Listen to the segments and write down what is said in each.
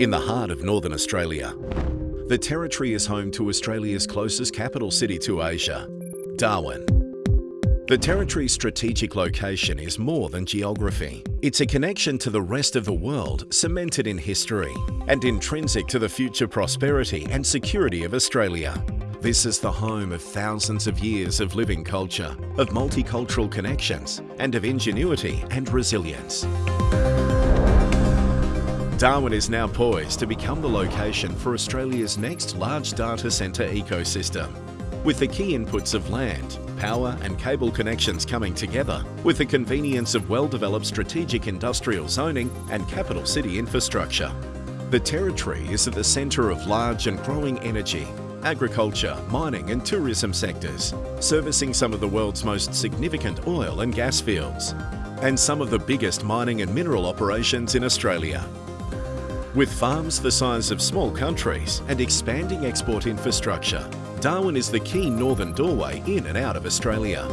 in the heart of Northern Australia. The Territory is home to Australia's closest capital city to Asia, Darwin. The Territory's strategic location is more than geography. It's a connection to the rest of the world cemented in history and intrinsic to the future prosperity and security of Australia. This is the home of thousands of years of living culture, of multicultural connections, and of ingenuity and resilience. Darwin is now poised to become the location for Australia's next large data centre ecosystem. With the key inputs of land, power and cable connections coming together, with the convenience of well-developed strategic industrial zoning and capital city infrastructure. The Territory is at the centre of large and growing energy, agriculture, mining and tourism sectors, servicing some of the world's most significant oil and gas fields, and some of the biggest mining and mineral operations in Australia. With farms the size of small countries and expanding export infrastructure, Darwin is the key northern doorway in and out of Australia.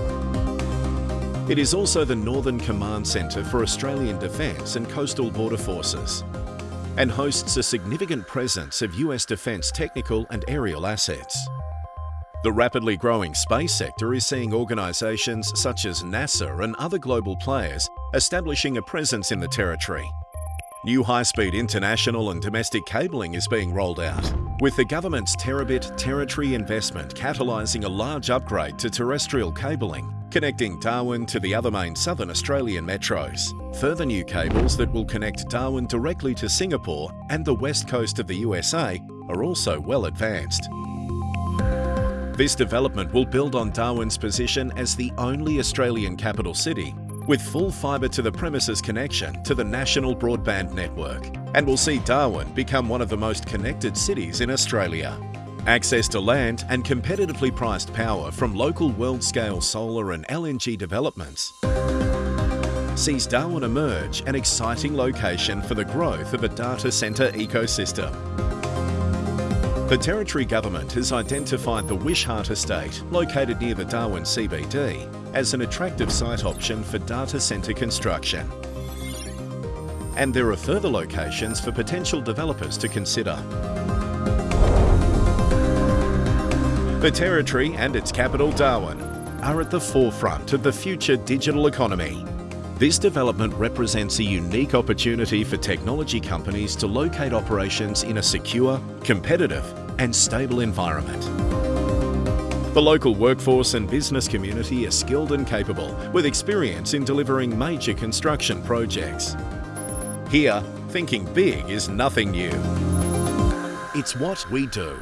It is also the Northern Command Centre for Australian Defence and Coastal Border Forces and hosts a significant presence of US defence technical and aerial assets. The rapidly growing space sector is seeing organisations such as NASA and other global players establishing a presence in the territory New high-speed international and domestic cabling is being rolled out, with the government's terabit territory investment catalysing a large upgrade to terrestrial cabling, connecting Darwin to the other main southern Australian metros. Further new cables that will connect Darwin directly to Singapore and the west coast of the USA are also well advanced. This development will build on Darwin's position as the only Australian capital city with full fibre to the premises connection to the national broadband network and will see Darwin become one of the most connected cities in Australia. Access to land and competitively priced power from local world-scale solar and LNG developments sees Darwin emerge an exciting location for the growth of a data centre ecosystem. The Territory Government has identified the Wishart Estate, located near the Darwin CBD, as an attractive site option for data centre construction. And there are further locations for potential developers to consider. The Territory and its capital Darwin are at the forefront of the future digital economy. This development represents a unique opportunity for technology companies to locate operations in a secure, competitive and stable environment. The local workforce and business community are skilled and capable with experience in delivering major construction projects. Here, thinking big is nothing new. It's what we do.